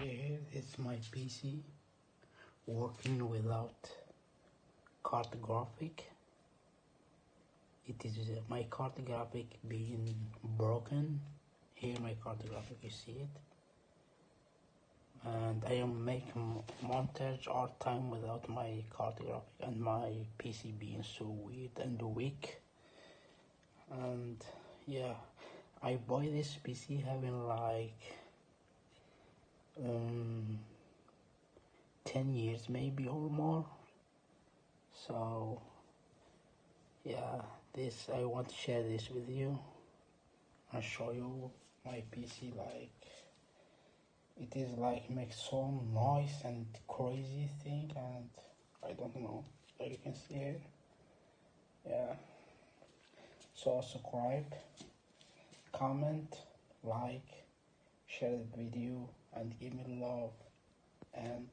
Here is my PC working without card graphic. It is uh, my card graphic being broken. Here my card graphic, you see it. And I am making montage all time without my card graphic and my PC being so weird and weak. And yeah, I buy this PC having like um, 10 years maybe or more. So yeah this I want to share this with you and show you my PC like it is like makes so noise and crazy thing and I don't know like you can see here yeah. So subscribe comment like share the video and give me love and